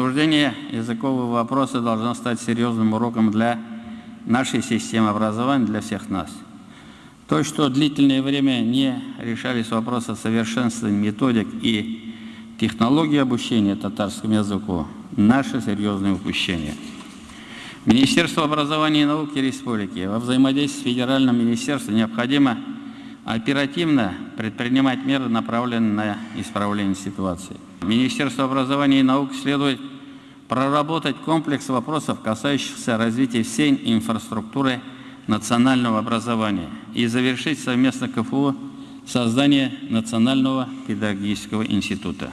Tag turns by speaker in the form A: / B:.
A: Обсуждение языкового вопроса должно стать серьезным уроком для нашей системы образования, для всех нас. То, что длительное время не решались вопросы совершенствования методик и технологий обучения татарскому языку, наше серьезное упущение. Министерство образования и науки Республики во взаимодействии с Федеральным министерством необходимо оперативно предпринимать меры, направленные на исправление ситуации. Министерство образования и науки следует проработать комплекс вопросов, касающихся развития всей инфраструктуры национального образования и завершить совместно КФУ создание Национального педагогического института.